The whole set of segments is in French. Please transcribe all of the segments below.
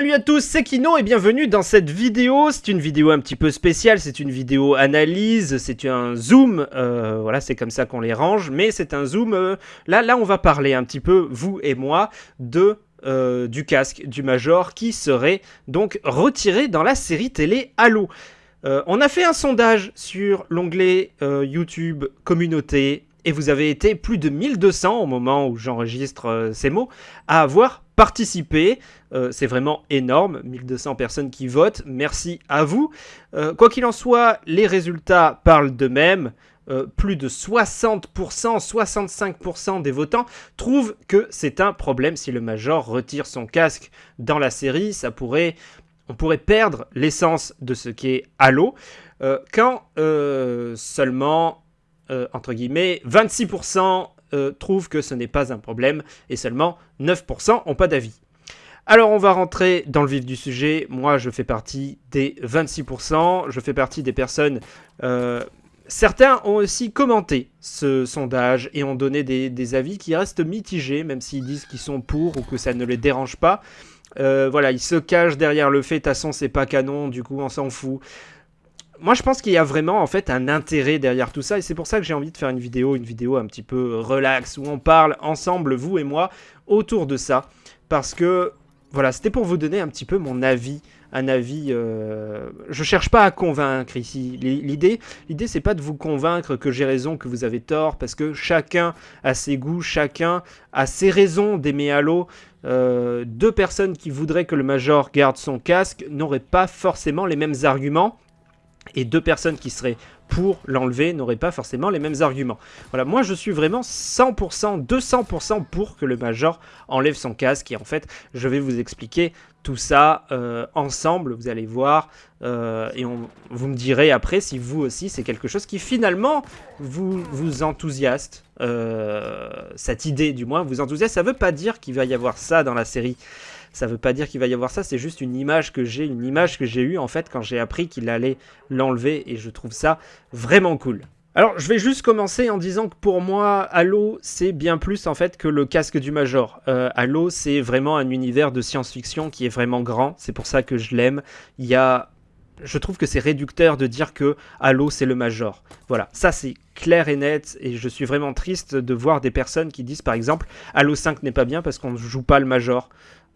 Salut à tous, c'est Kino et bienvenue dans cette vidéo. C'est une vidéo un petit peu spéciale, c'est une vidéo analyse, c'est un zoom, euh, voilà c'est comme ça qu'on les range, mais c'est un zoom, euh, là, là on va parler un petit peu, vous et moi, de euh, du casque du Major qui serait donc retiré dans la série télé Halo. on a fait un sondage sur l'onglet YouTube communauté et vous avez été plus de 1200 au moment où j'enregistre ces mots à avoir participé. Euh, c'est vraiment énorme, 1200 personnes qui votent, merci à vous. Euh, quoi qu'il en soit, les résultats parlent d'eux-mêmes. Euh, plus de 60%, 65% des votants trouvent que c'est un problème si le Major retire son casque dans la série. Ça pourrait, on pourrait perdre l'essence de ce qu'est Halo. quand seulement, entre guillemets, 26% trouvent que ce n'est pas un problème et seulement 9% n'ont pas d'avis. Alors on va rentrer dans le vif du sujet. Moi je fais partie des 26%. Je fais partie des personnes... Euh, certains ont aussi commenté ce sondage et ont donné des, avis qui restent mitigés, même s'ils disent qu'ils sont pour ou que ça ne les dérange pas. Euh, voilà, ils se cachent derrière le fait, de toute c'est pas canon, du coup on s'en fout. Moi je pense qu'il y a vraiment en fait un intérêt derrière tout ça et c'est pour ça que j'ai envie de faire une vidéo, une vidéo un petit peu relax où on parle ensemble, vous et moi, autour de ça. Parce que voilà, c'était pour vous donner un petit peu mon avis. Un avis. Euh... Je cherche pas à convaincre ici. L'idée, l'idée, c'est pas de vous convaincre que j'ai raison, que vous avez tort, parce que chacun a ses goûts, chacun a ses raisons d'aimer Halo. Euh, deux personnes qui voudraient que le Major garde son casque n'auraient pas forcément les mêmes arguments et deux personnes qui seraient pour l'enlever n'auraient pas forcément les mêmes arguments. Voilà, moi je suis vraiment 100%, 200% pour que le Major enlève son casque. Et en fait je vais vous expliquer tout ça euh, ensemble, vous allez voir, euh, et vous me direz après si vous aussi c'est quelque chose qui finalement vous, vous enthousiaste, euh, cette idée du moins vous enthousiaste, ça veut pas dire qu'il va y avoir ça dans la série, ça veut pas dire qu'il va y avoir ça, c'est juste une image que j'ai, une image que j'ai eue en fait quand j'ai appris qu'il allait l'enlever et je trouve ça vraiment cool. Alors, je vais juste commencer en disant que pour moi, Halo, c'est bien plus en fait que le casque du Major. Euh, Halo, c'est vraiment un univers de science-fiction qui est vraiment grand. C'est pour ça que je l'aime. Il y a je trouve que c'est réducteur de dire que Halo c'est le Major. Voilà, ça c'est clair et net et je suis vraiment triste de voir des personnes qui disent par exemple Halo 5 n'est pas bien parce qu'on ne joue pas le Major.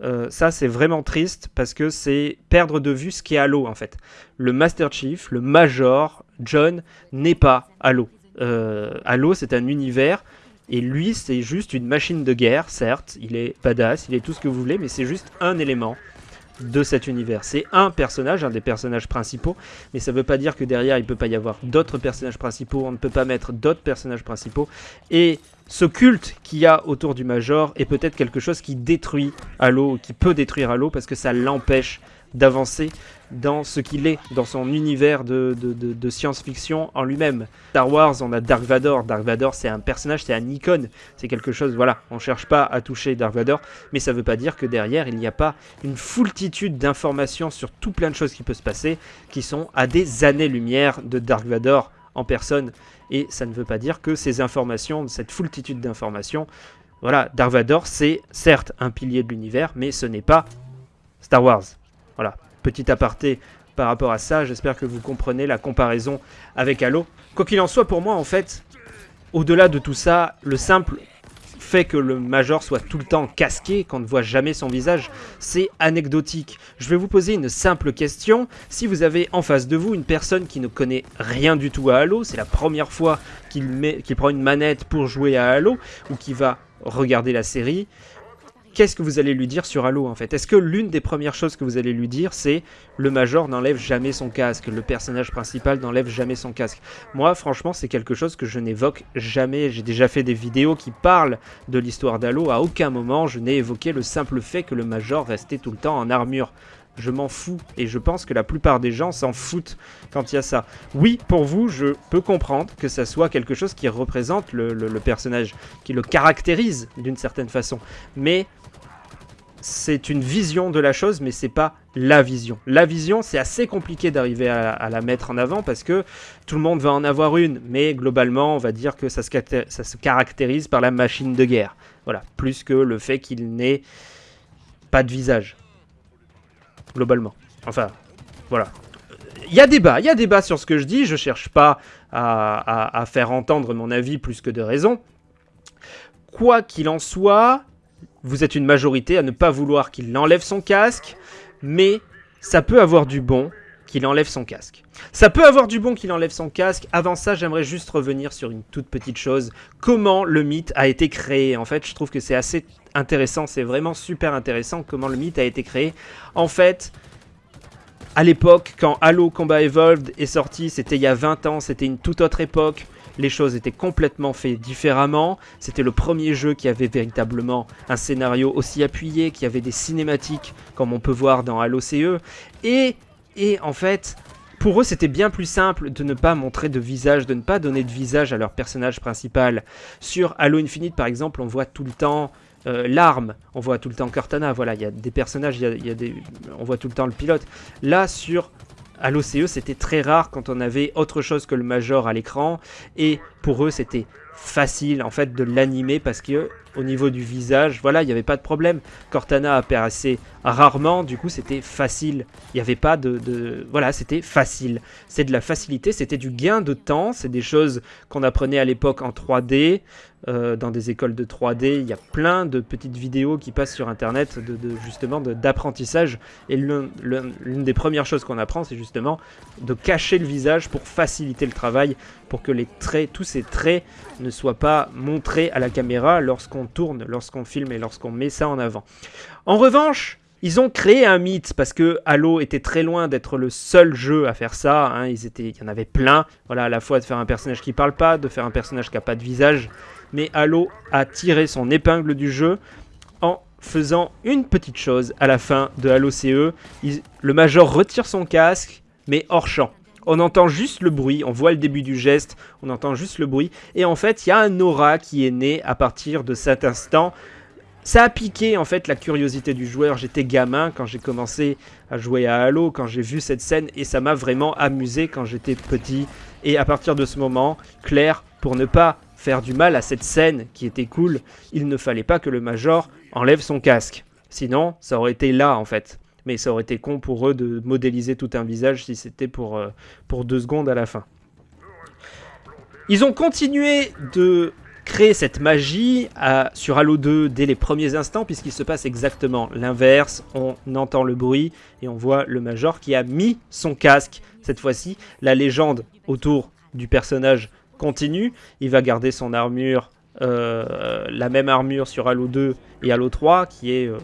Euh, ça, c'est vraiment triste parce que c'est perdre de vue ce qu'est Halo en fait. Le Master Chief, le Major, John, n'est pas Halo. Euh, Halo, c'est un univers et lui, c'est juste une machine de guerre, certes. Il est badass, il est tout ce que vous voulez, mais c'est juste un élément de cet univers. C'est un personnage, un des personnages principaux, mais ça ne veut pas dire que derrière il ne peut pas y avoir d'autres personnages principaux, on ne peut pas mettre d'autres personnages principaux, et ce culte qu'il y a autour du Major est peut-être quelque chose qui détruit Halo, qui peut détruire Halo, parce que ça l'empêche d'avancer dans ce qu'il est, dans son univers de, science-fiction en lui-même. Star Wars, on a Dark Vador. Dark Vador, c'est un personnage, c'est un icône. C'est quelque chose, voilà, on cherche pas à toucher Dark Vador, mais ça veut pas dire que derrière, il n'y a pas une foultitude d'informations sur tout plein de choses qui peuvent se passer, qui sont à des années-lumière de Dark Vador en personne. Et ça ne veut pas dire que ces informations, cette foultitude d'informations, voilà, Dark Vador, c'est certes un pilier de l'univers, mais ce n'est pas Star Wars. Voilà, petit aparté par rapport à ça, j'espère que vous comprenez la comparaison avec Halo. Quoi qu'il en soit, pour moi, en fait, au-delà de tout ça, le simple fait que le Major soit tout le temps casqué, qu'on ne voit jamais son visage, c'est anecdotique. Je vais vous poser une simple question. Si vous avez en face de vous une personne qui ne connaît rien du tout à Halo, c'est la première fois qu'il prend une manette pour jouer à Halo, ou qui va regarder la série, qu'est-ce que vous allez lui dire sur Halo en fait? Est-ce que l'une des premières choses que vous allez lui dire c'est le Major n'enlève jamais son casque, le personnage principal n'enlève jamais son casque? Moi franchement c'est quelque chose que je n'évoque jamais, j'ai déjà fait des vidéos qui parlent de l'histoire d'Halo, à aucun moment je n'ai évoqué le simple fait que le Major restait tout le temps en armure je m'en fous. Et je pense que la plupart des gens s'en foutent quand il y a ça. Oui, pour vous, je peux comprendre que ça soit quelque chose qui représente le, personnage, qui le caractérise d'une certaine façon. Mais c'est une vision de la chose, mais c'est pas la vision. La vision, c'est assez compliqué d'arriver à, la mettre en avant parce que tout le monde va en avoir une, mais globalement, on va dire que ça se, ça se caractérise par la machine de guerre. Voilà, plus que le fait qu'il n'ait pas de visage. Globalement. Enfin, voilà. Il y a débat, il y a débat sur ce que je dis, je cherche pas à, à faire entendre mon avis plus que de raison. Quoi qu'il en soit, vous êtes une majorité à ne pas vouloir qu'il enlève son casque, mais ça peut avoir du bon qu'il enlève son casque. Ça peut avoir du bon qu'il enlève son casque. Avant ça, j'aimerais juste revenir sur une toute petite chose. Comment le mythe a été créé En fait, je trouve que c'est assez intéressant. C'est vraiment super intéressant comment le mythe a été créé. En fait, à l'époque, quand Halo Combat Evolved est sorti, c'était il y a 20 ans, c'était une toute autre époque les choses étaient complètement faites différemment. C'était le premier jeu qui avait véritablement un scénario aussi appuyé, qui avait des cinématiques comme on peut voir dans Halo CE. Et, et en fait, pour eux, c'était bien plus simple de ne pas montrer de visage, de ne pas donner de visage à leur personnage principal. Sur Halo Infinite, par exemple, on voit tout le temps euh, l'arme, on voit tout le temps Cortana, voilà, il y a des personnages, y a, des, on voit tout le temps le pilote. Là, sur à l'OCE, c'était très rare quand on avait autre chose que le Major à l'écran. Et pour eux, c'était facile en fait de l'animer parce que au niveau du visage, voilà, il n'y avait pas de problème. Cortana apparaissait rarement, du coup c'était facile. Il n'y avait pas de, Voilà, c'était facile. C'est de la facilité, c'était du gain de temps, c'est des choses qu'on apprenait à l'époque en 3D, euh, dans des écoles de 3D. Il y a plein de petites vidéos qui passent sur Internet de, justement d'apprentissage. Et l'une des premières choses qu'on apprend, c'est justement de cacher le visage pour faciliter le travail, pour que les traits, tous ces traits ne soient pas montrés à la caméra lorsqu'on tourne, lorsqu'on filme et lorsqu'on met ça en avant. En revanche, ils ont créé un mythe parce que Halo était très loin d'être le seul jeu à faire ça. Hein. Ils étaient, il y en avait plein. Voilà, à la fois de faire un personnage qui parle pas, de faire un personnage qui a pas de visage. Mais Halo a tiré son épingle du jeu en faisant une petite chose à la fin de Halo CE. le Major retire son casque, mais hors champ. On entend juste le bruit, on voit le début du geste, on entend juste le bruit. Et en fait, il y a un aura qui est né à partir de cet instant ça a piqué en fait la curiosité du joueur. J'étais gamin quand j'ai commencé à jouer à Halo, quand j'ai vu cette scène et ça m'a vraiment amusé quand j'étais petit. Et à partir de ce moment, Claire, pour ne pas faire du mal à cette scène qui était cool, il ne fallait pas que le Major enlève son casque. Sinon, ça aurait été là en fait. Mais ça aurait été con pour eux de modéliser tout un visage si c'était pour, euh, pour deux secondes à la fin. Ils ont continué de créer cette magie sur Halo 2 dès les premiers instants, puisqu'il se passe exactement l'inverse. On entend le bruit et on voit le Major qui a mis son casque. Cette fois-ci, la légende autour du personnage continue. Il va garder son armure, euh, la même armure sur Halo 2 et Halo 3, qui est euh,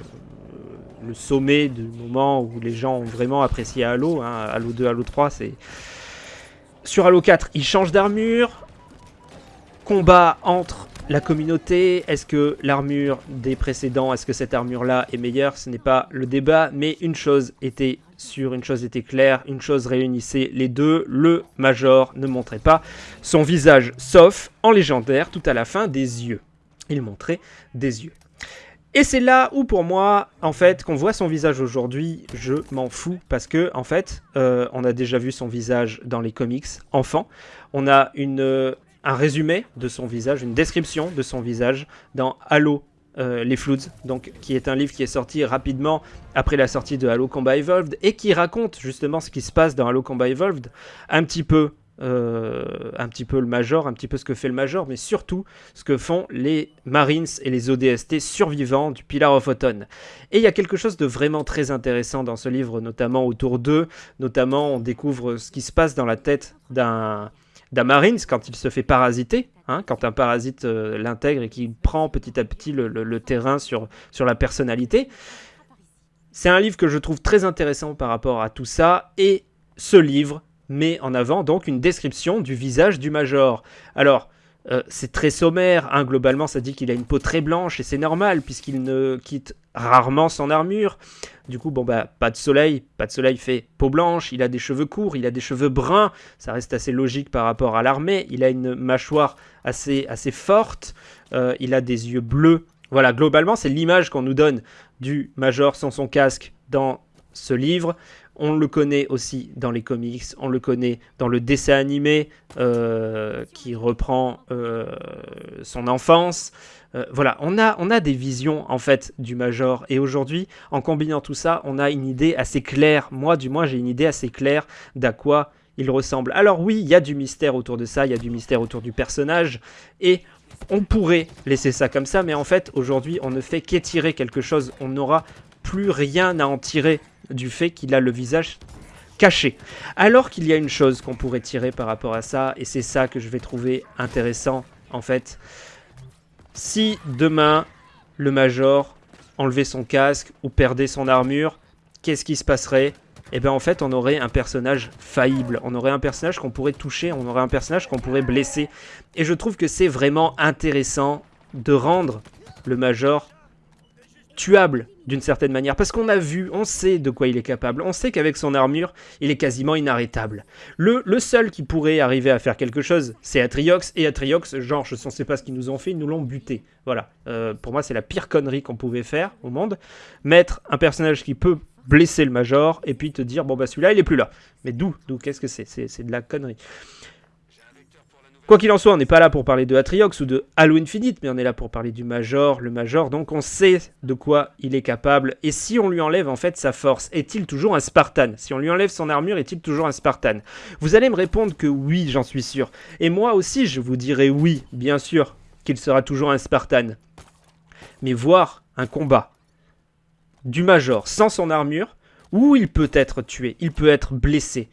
le sommet du moment où les gens ont vraiment apprécié Halo. Hein. Halo 2, Halo 3, c'est... Sur Halo 4, il change d'armure combat entre la communauté, est-ce que l'armure des précédents, est-ce que cette armure-là est meilleure? Ce n'est pas le débat, mais une chose était sûre, une chose était claire, une chose réunissait les deux, le Major ne montrait pas son visage, sauf en légendaire, tout à la fin, des yeux. Il montrait des yeux. Et c'est là où pour moi, en fait, qu'on voit son visage aujourd'hui, je m'en fous parce que, en fait, euh, on a déjà vu son visage dans les comics enfant. On a une un résumé de son visage, une description de son visage dans Halo euh, les Floods, qui est un livre qui est sorti rapidement après la sortie de Halo Combat Evolved et qui raconte justement ce qui se passe dans Halo Combat Evolved, un petit peu, euh, un petit peu le Major, un petit peu ce que fait le Major, mais surtout ce que font les Marines et les ODST survivants du Pillar of Autumn. Et il y a quelque chose de vraiment très intéressant dans ce livre, notamment autour d'eux, notamment on découvre ce qui se passe dans la tête d'un d'Amarins quand il se fait parasiter, hein, quand un parasite euh, l'intègre et qu'il prend petit à petit le, terrain sur, sur la personnalité. C'est un livre que je trouve très intéressant par rapport à tout ça, et ce livre met en avant donc une description du visage du Major. Alors, euh, c'est très sommaire, hein, globalement ça dit qu'il a une peau très blanche et c'est normal puisqu'il ne quitte rarement son armure. Du coup, bon bah pas de soleil, pas de soleil fait peau blanche, il a des cheveux courts, il a des cheveux bruns, ça reste assez logique par rapport à l'armée, il a une mâchoire assez, assez forte, euh, il a des yeux bleus. Voilà, globalement c'est l'image qu'on nous donne du Major sans son casque dans ce livre On le connaît aussi dans les comics, on le connaît dans le dessin animé euh, qui reprend euh, son enfance. Euh, voilà, on a, on a des visions en fait du Major et aujourd'hui, en combinant tout ça, on a une idée assez claire. Moi, du moins, j'ai une idée assez claire d'à quoi il ressemble. Alors oui, il y a du mystère autour de ça, il y a du mystère autour du personnage et on pourrait laisser ça comme ça, mais en fait, aujourd'hui, on ne fait qu'étirer quelque chose. On n'aura plus rien à en tirer du fait qu'il a le visage caché. Alors qu'il y a une chose qu'on pourrait tirer par rapport à ça, et c'est ça que je vais trouver intéressant, en fait. Si demain, le Major enlevait son casque ou perdait son armure, qu'est-ce qui se passerait? Eh bien en fait on aurait un personnage faillible, on aurait un personnage qu'on pourrait toucher, on aurait un personnage qu'on pourrait blesser. Et je trouve que c'est vraiment intéressant de rendre le Major tuable d'une certaine manière. Parce qu'on a vu, on sait de quoi il est capable. On sait qu'avec son armure, il est quasiment inarrêtable. Le, le, seul qui pourrait arriver à faire quelque chose, c'est Atriox. Et Atriox, genre, je ne sais pas ce qu'ils nous ont fait, ils nous l'ont buté. Voilà. Euh, pour moi, c'est la pire connerie qu'on pouvait faire au monde. Mettre un personnage qui peut blesser le Major et puis te dire, bon bah celui-là, il est plus là. Mais d'où? D'où? Qu'est-ce que c'est C'est de la connerie. Quoi qu'il en soit, on n'est pas là pour parler de Atriox ou de Halo Infinite, mais on est là pour parler du Major, le Major, donc on sait de quoi il est capable. Et si on lui enlève en fait sa force, est-il toujours un Spartan? Si on lui enlève son armure, est-il toujours un Spartan? Vous allez me répondre que oui, j'en suis sûr. Et moi aussi, je vous dirai oui, bien sûr, qu'il sera toujours un Spartan. Mais voir un combat du Major sans son armure, où il peut être tué, il peut être blessé,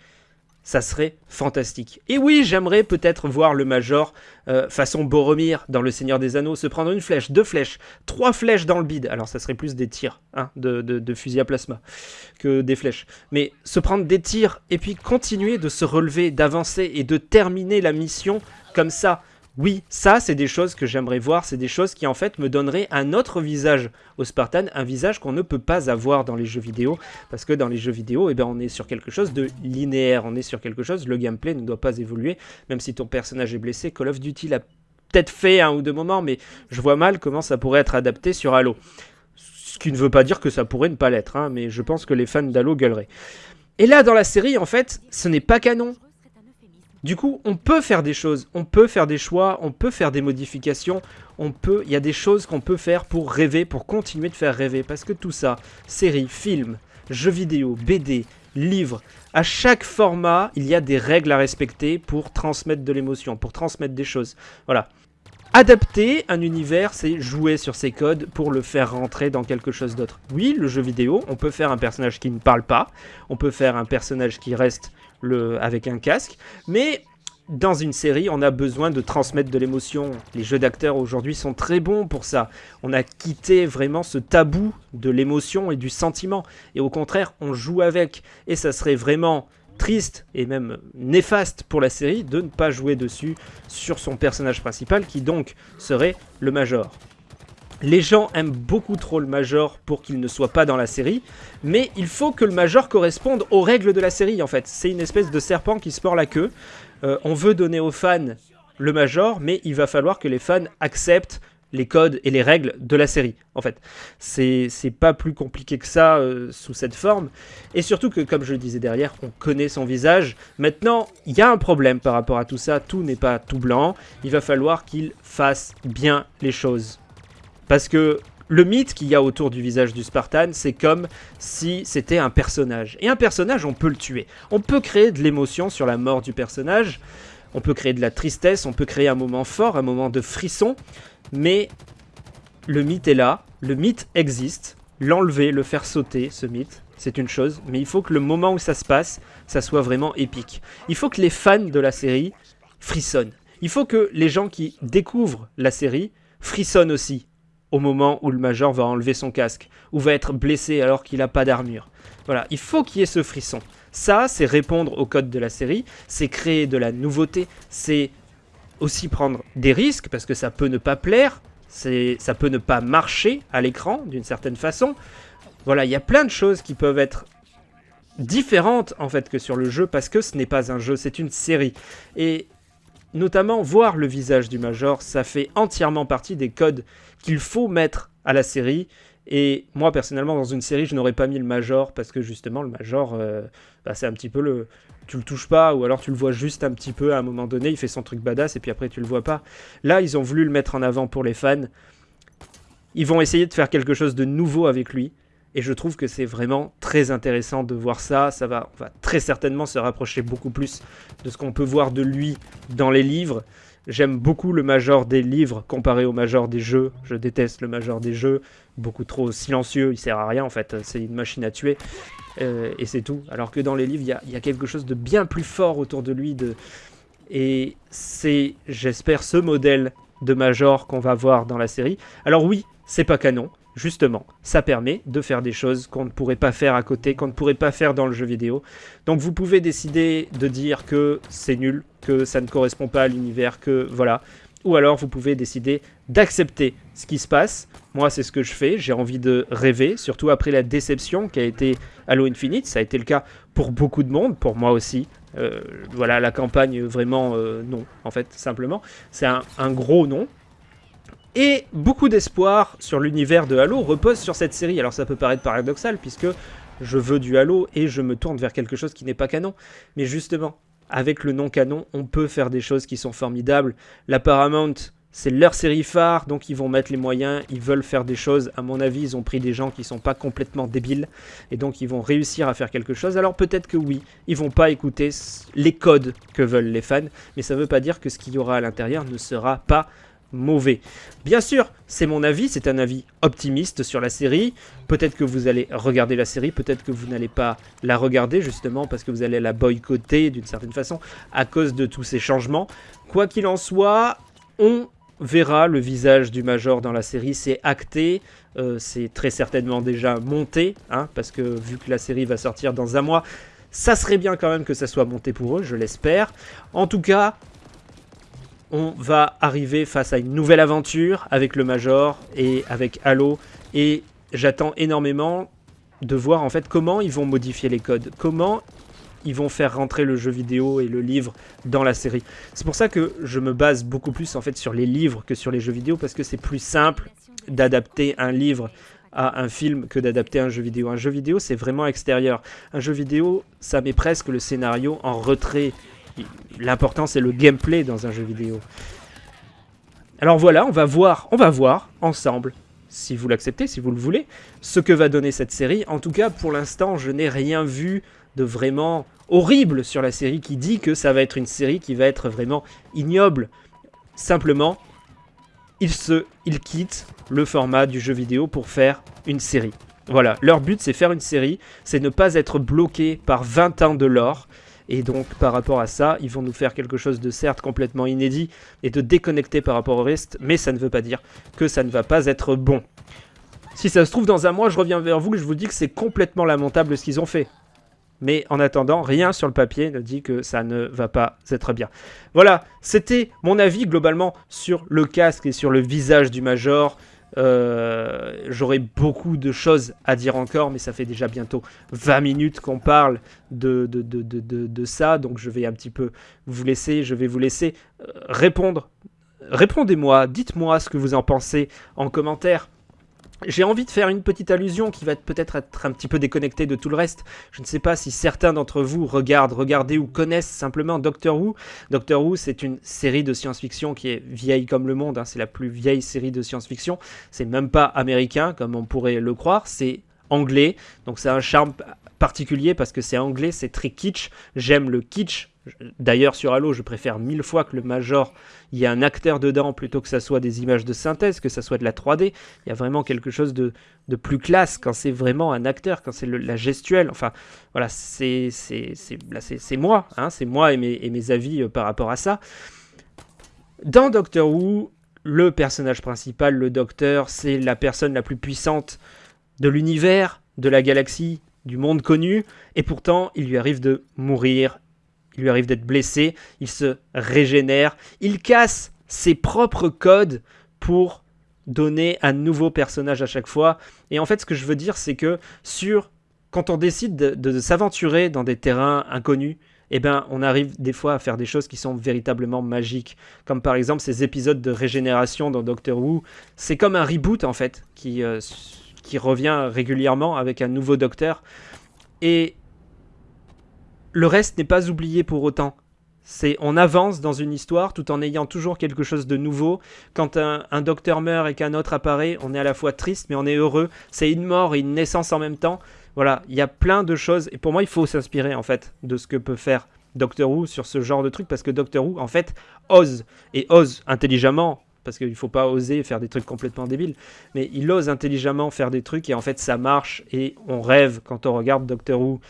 ça serait fantastique. Et oui, j'aimerais peut-être voir le Major euh, façon Boromir dans Le Seigneur des Anneaux se prendre une flèche, deux flèches, trois flèches dans le bide. Alors ça serait plus des tirs hein, de, de fusil à plasma que des flèches. Mais se prendre des tirs et puis continuer de se relever, d'avancer et de terminer la mission comme ça oui, ça, c'est des choses que j'aimerais voir, c'est des choses qui en fait me donneraient un autre visage au Spartan, un visage qu'on ne peut pas avoir dans les jeux vidéo, parce que dans les jeux vidéo, eh ben, on est sur quelque chose de linéaire, on est sur quelque chose, le gameplay ne doit pas évoluer, même si ton personnage est blessé, Call of Duty l'a peut-être fait un ou deux moments, mais je vois mal comment ça pourrait être adapté sur Halo. Ce qui ne veut pas dire que ça pourrait ne pas l'être, hein, mais je pense que les fans d'Halo gueuleraient. Et là, dans la série, en fait, ce n'est pas canon. Du coup, on peut faire des choses, on peut faire des choix, on peut faire des modifications, on peut, il y a des choses qu'on peut faire pour rêver, pour continuer de faire rêver, parce que tout ça, séries, films, jeux vidéo, BD, livres, à chaque format, il y a des règles à respecter pour transmettre de l'émotion, pour transmettre des choses. Voilà. Adapter un univers, c'est jouer sur ses codes pour le faire rentrer dans quelque chose d'autre. Oui, le jeu vidéo, on peut faire un personnage qui ne parle pas, on peut faire un personnage qui reste avec un casque. Mais dans une série, on a besoin de transmettre de l'émotion. Les jeux d'acteurs aujourd'hui sont très bons pour ça. On a quitté vraiment ce tabou de l'émotion et du sentiment. Et au contraire, on joue avec. Et ça serait vraiment triste et même néfaste pour la série de ne pas jouer dessus sur son personnage principal qui donc serait le Major. Les gens aiment beaucoup trop le Major pour qu'il ne soit pas dans la série, mais il faut que le Major corresponde aux règles de la série en fait. C'est une espèce de serpent qui se mord la queue. Euh, on veut donner aux fans le Major, mais il va falloir que les fans acceptent les codes et les règles de la série, en fait. C'est pas plus compliqué que ça euh, sous cette forme. Et surtout que, comme je le disais derrière, on connaît son visage. Maintenant, il y a un problème par rapport à tout ça. Tout n'est pas tout blanc. Il va falloir qu'il fasse bien les choses. Parce que le mythe qu'il y a autour du visage du Spartan, c'est comme si c'était un personnage. Et un personnage, on peut le tuer. On peut créer de l'émotion sur la mort du personnage, on peut créer de la tristesse, on peut créer un moment fort, un moment de frisson, mais le mythe est là, le mythe existe, l'enlever, le faire sauter, ce mythe, c'est une chose, mais il faut que le moment où ça se passe, ça soit vraiment épique. Il faut que les fans de la série frissonnent. Il faut que les gens qui découvrent la série frissonnent aussi au moment où le Major va enlever son casque, ou va être blessé alors qu'il n'a pas d'armure. Voilà, il faut qu'il y ait ce frisson. Ça, c'est répondre au code de la série, c'est créer de la nouveauté, c'est aussi prendre des risques, parce que ça peut ne pas plaire, ça peut ne pas marcher à l'écran, d'une certaine façon. Voilà, il y a plein de choses qui peuvent être différentes, en fait, que sur le jeu, parce que ce n'est pas un jeu, c'est une série. Et notamment, voir le visage du Major, ça fait entièrement partie des codes qu'il faut mettre à la série Et moi, personnellement, dans une série, je n'aurais pas mis le Major parce que justement, le Major, euh, bah, c'est un petit peu le. Tu le touches pas, ou alors tu le vois juste un petit peu à un moment donné, il fait son truc badass et puis après tu le vois pas. Là, ils ont voulu le mettre en avant pour les fans. Ils vont essayer de faire quelque chose de nouveau avec lui. Et je trouve que c'est vraiment très intéressant de voir ça. Ça va, très certainement se rapprocher beaucoup plus de ce qu'on peut voir de lui dans les livres. J'aime beaucoup le major des livres comparé au major des jeux. Je déteste le major des jeux. Beaucoup trop silencieux, il sert à rien en fait. C'est une machine à tuer. Euh, et c'est tout. Alors que dans les livres, il y, a, quelque chose de bien plus fort autour de lui. Et c'est, j'espère, ce modèle de major qu'on va voir dans la série. Alors oui, c'est pas canon. Justement, ça permet de faire des choses qu'on ne pourrait pas faire à côté, qu'on ne pourrait pas faire dans le jeu vidéo. Donc vous pouvez décider de dire que c'est nul, que ça ne correspond pas à l'univers, que voilà. Ou alors vous pouvez décider d'accepter ce qui se passe. Moi, c'est ce que je fais. J'ai envie de rêver, surtout après la déception qui a été Halo Infinite. Ça a été le cas pour beaucoup de monde, pour moi aussi. Euh, voilà, la campagne, vraiment, euh, non, en fait, simplement. C'est un, un, gros non. Et beaucoup d'espoir sur l'univers de Halo repose sur cette série. Alors ça peut paraître paradoxal, puisque je veux du Halo et je me tourne vers quelque chose qui n'est pas canon. Mais justement, avec le non-canon, on peut faire des choses qui sont formidables. La Paramount, c'est leur série phare, donc ils vont mettre les moyens, ils veulent faire des choses. À mon avis, ils ont pris des gens qui sont pas complètement débiles, et donc ils vont réussir à faire quelque chose. Alors peut-être que oui, ils vont pas écouter les codes que veulent les fans, mais ça veut pas dire que ce qu'il y aura à l'intérieur ne sera pas mauvais. Bien sûr, c'est mon avis, c'est un avis optimiste sur la série. Peut-être que vous allez regarder la série, peut-être que vous n'allez pas la regarder justement parce que vous allez la boycotter d'une certaine façon à cause de tous ces changements. Quoi qu'il en soit, on verra le visage du Major dans la série, c'est acté, euh, c'est très certainement déjà monté, hein, parce que vu que la série va sortir dans un mois, ça serait bien quand même que ça soit monté pour eux, je l'espère. En tout cas, on va arriver face à une nouvelle aventure avec le Major et avec Halo. Et j'attends énormément de voir en fait comment ils vont modifier les codes, comment ils vont faire rentrer le jeu vidéo et le livre dans la série. C'est pour ça que je me base beaucoup plus en fait sur les livres que sur les jeux vidéo parce que c'est plus simple d'adapter un livre à un film que d'adapter un jeu vidéo. Un jeu vidéo, c'est vraiment extérieur. Un jeu vidéo, ça met presque le scénario en retrait L'important, c'est le gameplay dans un jeu vidéo. Alors voilà, on va voir, on va voir ensemble, si vous l'acceptez, si vous le voulez, ce que va donner cette série. En tout cas, pour l'instant, je n'ai rien vu de vraiment horrible sur la série qui dit que ça va être une série qui va être vraiment ignoble. Simplement, ils, se, ils quittent le format du jeu vidéo pour faire une série. Voilà, leur but c'est faire une série, c'est ne pas être bloqué par 20 ans de lore, et donc par rapport à ça, ils vont nous faire quelque chose de certes complètement inédit et de déconnecté par rapport au reste, mais ça ne veut pas dire que ça ne va pas être bon. Si ça se trouve dans un mois, je reviens vers vous et je vous dis que c'est complètement lamentable ce qu'ils ont fait. Mais en attendant, rien sur le papier ne dit que ça ne va pas être bien. Voilà, c'était mon avis globalement sur le casque et sur le visage du Major. Euh, j'aurais beaucoup de choses à dire encore, mais ça fait déjà bientôt 20 minutes qu'on parle de, de, de, de, ça, donc je vais un petit peu vous laisser, je vais vous laisser euh, répondre. Répondez-moi, dites-moi ce que vous en pensez en commentaire. J'ai envie de faire une petite allusion qui va peut-être être un petit peu déconnectée de tout le reste. Je ne sais pas si certains d'entre vous regardent, regardez ou connaissent simplement Doctor Who. Doctor Who, c'est une série de science-fiction qui est vieille comme le monde. Hein. C'est la plus vieille série de science-fiction. C'est même pas américain comme on pourrait le croire. C'est anglais. Donc c'est un charme particulier parce que c'est anglais, c'est très kitsch. J'aime le kitsch. D'ailleurs, sur Halo, je préfère mille fois que le Major, il y ait un acteur dedans plutôt que ça soit des images de synthèse, que ça soit de la 3D. Il y a vraiment quelque chose de, plus classe quand c'est vraiment un acteur, quand c'est la gestuelle. Enfin, voilà, c'est moi, hein, c'est moi et mes, et mes avis euh, par rapport à ça. Dans Doctor Who, le personnage principal, le Docteur, c'est la personne la plus puissante de l'univers, de la galaxie, du monde connu, et pourtant il lui arrive de mourir, il lui arrive d'être blessé, il se régénère, il casse ses propres codes pour donner un nouveau personnage à chaque fois. Et en fait, ce que je veux dire, c'est que sur quand on décide de, s'aventurer dans des terrains inconnus, eh ben, on arrive des fois à faire des choses qui sont véritablement magiques. Comme par exemple ces épisodes de régénération dans Doctor Who. C'est comme un reboot en fait, qui, euh, qui revient régulièrement avec un nouveau docteur. Et le reste n'est pas oublié pour autant. C'est on avance dans une histoire tout en ayant toujours quelque chose de nouveau. Quand un, un docteur meurt et qu'un autre apparaît, on est à la fois triste mais on est heureux. C'est une mort et une naissance en même temps. Voilà, il y a plein de choses et pour moi il faut s'inspirer en fait de ce que peut faire Doctor Who sur ce genre de truc parce que Doctor Who en fait ose et ose intelligemment parce qu'il ne faut pas oser faire des trucs complètement débiles, mais il ose intelligemment faire des trucs et en fait ça marche et on rêve quand on regarde Doctor Who.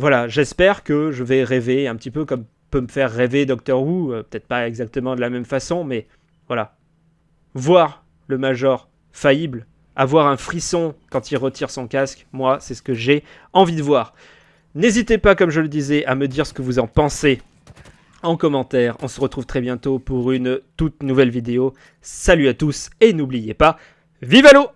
Voilà, j'espère que je vais rêver un petit peu comme peut me faire rêver Doctor Who, euh, peut-être pas exactement de la même façon, mais voilà. Voir le Major faillible, avoir un frisson quand il retire son casque, moi, c'est ce que j'ai envie de voir. N'hésitez pas, comme je le disais, à me dire ce que vous en pensez en commentaire. On se retrouve très bientôt pour une toute nouvelle vidéo. Salut à tous et n'oubliez pas, vive l'eau